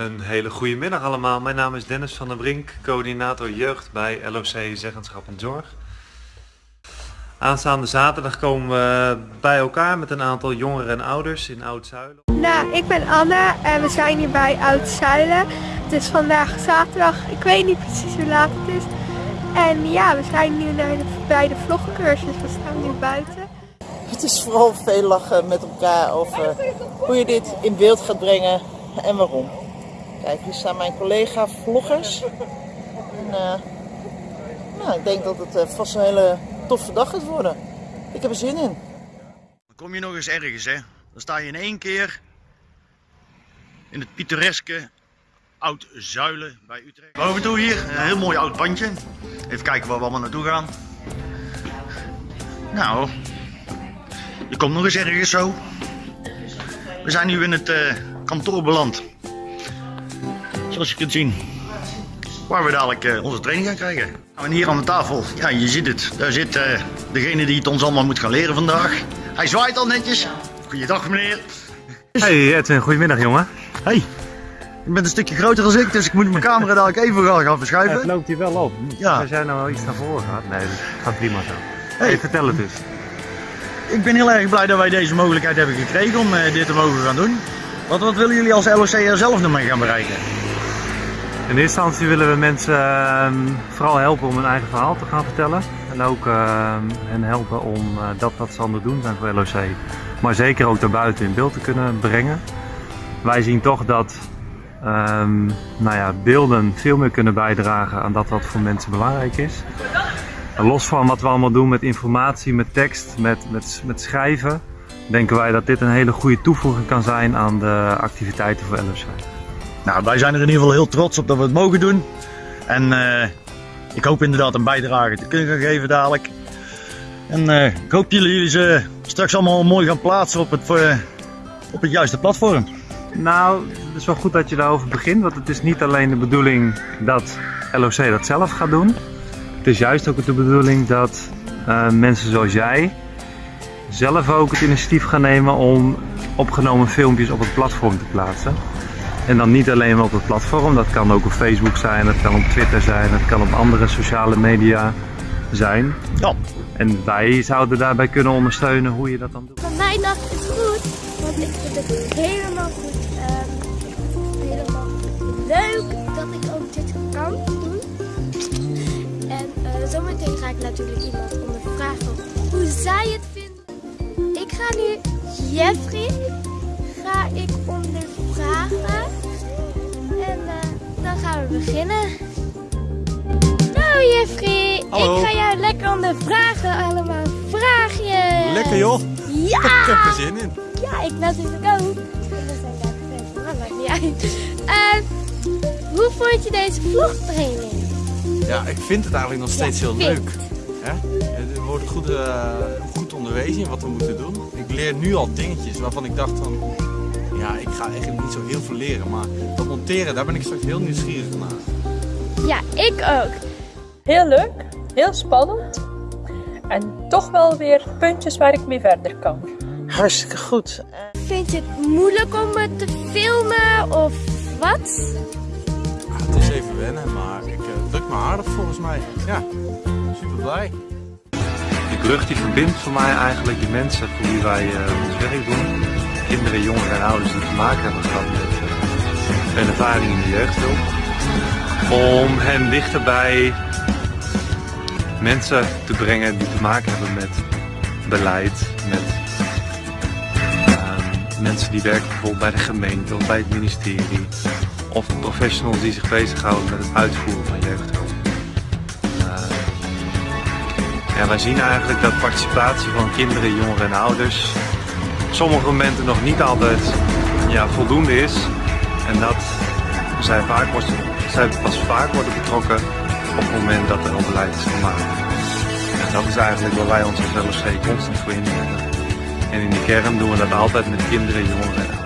Een hele goede middag allemaal. Mijn naam is Dennis van der Brink, coördinator jeugd bij LOC Zeggenschap en Zorg. Aanstaande zaterdag komen we bij elkaar met een aantal jongeren en ouders in Oud-Zuilen. Nou, ik ben Anne en we zijn hier bij Oud-Zuilen. Het is vandaag zaterdag, ik weet niet precies hoe laat het is. En ja, we zijn nu naar de, bij de vlogcursus, we staan nu buiten. Het is vooral veel lachen met elkaar over hoe je dit in beeld gaat brengen en waarom. Kijk, hier staan mijn collega vloggers. En, eh, nou, ik denk dat het eh, vast een hele toffe dag gaat worden. Ik heb er zin in. Dan kom je nog eens ergens, hè. Dan sta je in één keer in het pittoreske Oud Zuilen bij Utrecht. Boven toe hier, een heel mooi oud pandje. Even kijken waar we allemaal naartoe gaan. Nou, je komt nog eens ergens zo. We zijn nu in het eh, kantoor beland. Zoals je kunt zien. Waar we dadelijk eh, onze training gaan krijgen. Nou, en hier aan de tafel, ja je ziet het. Daar zit eh, degene die het ons allemaal moet gaan leren vandaag. Hij zwaait al netjes. Goeiedag meneer. Hey Edwin, goedemiddag jongen. Hey, je bent een stukje groter dan ik, dus ik moet mijn camera dadelijk even gaan, verschuiven. het loopt hier wel op. Ja. Als jij nou wel iets naar voren gaat. Nee, dat gaat prima zo. Hey. Hey, vertel het eens. Ik ben heel erg blij dat wij deze mogelijkheid hebben gekregen om eh, dit te mogen gaan doen. Wat, wat willen jullie als LOC er zelf nog mee gaan bereiken? In eerste instantie willen we mensen ehm, vooral helpen om hun eigen verhaal te gaan vertellen. En ook ehm, hen helpen om eh, dat wat ze aan het doen zijn voor LOC. Maar zeker ook daarbuiten in beeld te kunnen brengen. Wij zien toch dat ehm, nou ja, beelden veel meer kunnen bijdragen aan dat wat voor mensen belangrijk is. Los van wat we allemaal doen met informatie, met tekst, met, met, met schrijven, denken wij dat dit een hele goede toevoeging kan zijn aan de activiteiten voor LOC. Nou, wij zijn er in ieder geval heel trots op dat we het mogen doen. En eh, ik hoop inderdaad een bijdrage te kunnen gaan geven dadelijk. En eh, ik hoop dat jullie ze straks allemaal mooi gaan plaatsen op het, eh, op het juiste platform. Nou, het is wel goed dat je daarover begint, want het is niet alleen de bedoeling dat LOC dat zelf gaat doen. Het is juist ook de bedoeling dat mensen zoals jij zelf ook het initiatief gaan nemen om opgenomen filmpjes op het platform te plaatsen. En dan niet alleen maar op het platform, dat kan ook op Facebook zijn, dat kan op Twitter zijn, dat kan op andere sociale media zijn. Ja, En wij zouden daarbij kunnen ondersteunen hoe je dat dan doet. Van mijn dag is goed, want ik vind het helemaal goed. ehm, ik vind het helemaal leuk dat ik ook dit kan doen. En eh, zometeen ga ik natuurlijk iemand ondervragen hoe zij het vinden. Ik ga nu Jeffrey ga ik ondervragen. Beginnen. Nou Jeffrey, Hallo. ik ga jou lekker ondervragen allemaal vraagjes. Lekker joh, Ja! ik heb er zin in. Ja, ik natuurlijk ook. Gefans, maar dat maakt niet uit. Eh, hoe vond je deze vlogtraining? Ja, ik vind het eigenlijk nog steeds Ja, heel leuk. Hè? Er wordt goed, eh, goed onderwezen in wat we moeten doen. Ik leer nu al dingetjes waarvan ik dacht van... Ja, ik ga eigenlijk niet zo heel veel leren, maar dat monteren, daar ben ik straks heel nieuwsgierig naar. Ja, ik ook. Heel leuk, heel spannend. En toch wel weer puntjes waar ik mee verder kan. Hartstikke goed. Vind je het moeilijk om het te filmen of wat? Ja, het is even wennen, maar ik eh, druk me aardig volgens mij. Ja, super blij. Die brug die verbindt voor mij eigenlijk de mensen voor wie wij eh, ons werk doen. Kinderen, jongeren en ouders die te maken hebben gehad met uh, een ervaring in de jeugdhulp. Om hen dichter bij mensen te brengen die te maken hebben met beleid, met ehm, mensen die werken bijvoorbeeld bij de gemeente of bij het ministerie. Of professionals die zich bezighouden met het uitvoeren van jeugdhulp. Ehm, ja, wij zien eigenlijk dat participatie van kinderen, jongeren en ouders sommige momenten nog niet altijd ja, voldoende is. En dat zij, vaak wordt, zij pas vaak worden betrokken op het moment dat er al beleid is gemaakt. En dat is eigenlijk waar wij ons als constant voor inzetten. En in de kern doen we dat altijd met kinderen, jongeren en